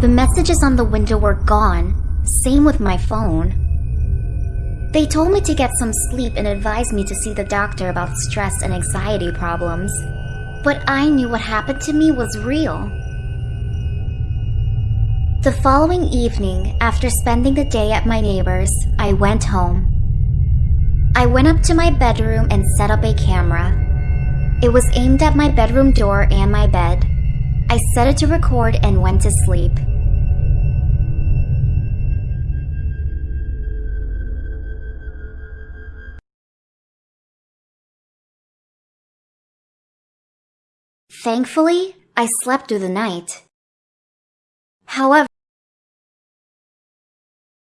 The messages on the window were gone, same with my phone. They told me to get some sleep and advised me to see the doctor about stress and anxiety problems. But I knew what happened to me was real. The following evening, after spending the day at my neighbor's, I went home. I went up to my bedroom and set up a camera. It was aimed at my bedroom door and my bed. I set it to record and went to sleep. Thankfully, I slept through the night. However,